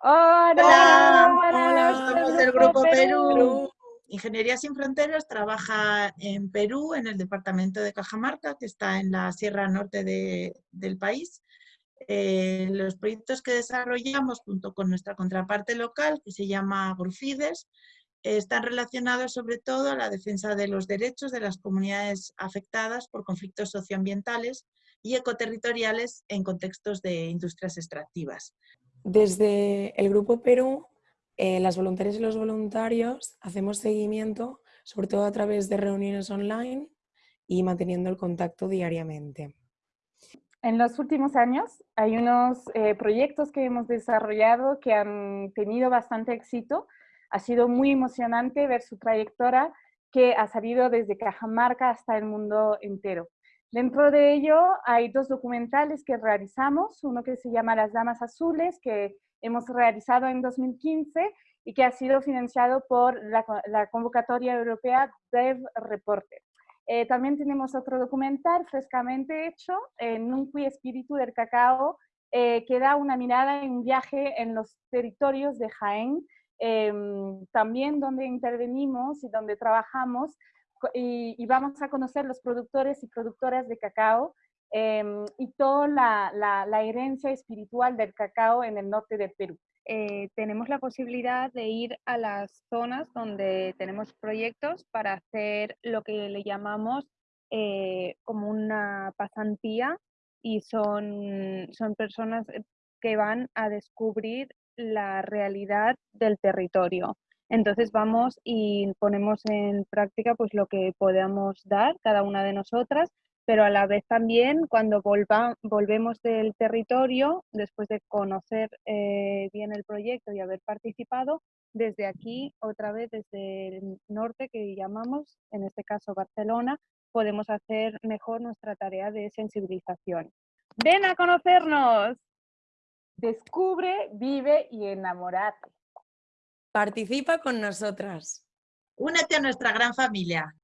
Hola, Hola, somos del Grupo Perú. Ingeniería Sin Fronteras trabaja en Perú, en el departamento de Cajamarca, que está en la sierra norte del país. Eh, los proyectos que desarrollamos junto con nuestra contraparte local, que se llama Grufides, están relacionados sobre todo a la defensa de los derechos de las comunidades afectadas por conflictos socioambientales y ecoterritoriales en contextos de industrias extractivas. Desde el Grupo Perú, eh, las voluntarias y los voluntarios hacemos seguimiento, sobre todo a través de reuniones online y manteniendo el contacto diariamente. En los últimos años hay unos eh, proyectos que hemos desarrollado que han tenido bastante éxito. Ha sido muy emocionante ver su trayectoria que ha salido desde Cajamarca hasta el mundo entero. Dentro de ello hay dos documentales que realizamos, uno que se llama Las Damas Azules, que hemos realizado en 2015 y que ha sido financiado por la, convocatoria europea Dev Reporter. Eh, también tenemos otro documental frescamente hecho, en un Espíritu del Cacao, eh, que da una mirada en un viaje en los territorios de Jaén, em, también donde intervenimos y donde trabajamos y, vamos a conocer los productores y productoras de cacao em, y toda la, herencia espiritual del cacao en el norte del Perú. Eh, tenemos la posibilidad de ir a las zonas donde tenemos proyectos para hacer lo que le llamamos eh, como una pasantía y son, son personas que van a descubrir la realidad del territorio. Entonces vamos y ponemos en práctica pues lo que podamos dar cada una de nosotras, pero a la vez también cuando volvemos del territorio, después de conocer eh, bien el proyecto y haber participado, desde aquí, otra vez desde el norte que llamamos, en este caso Barcelona, podemos hacer mejor nuestra tarea de sensibilización. ¡Ven a conocernos! Descubre, vive y enamorate. Participa con nosotras. Únete a nuestra gran familia.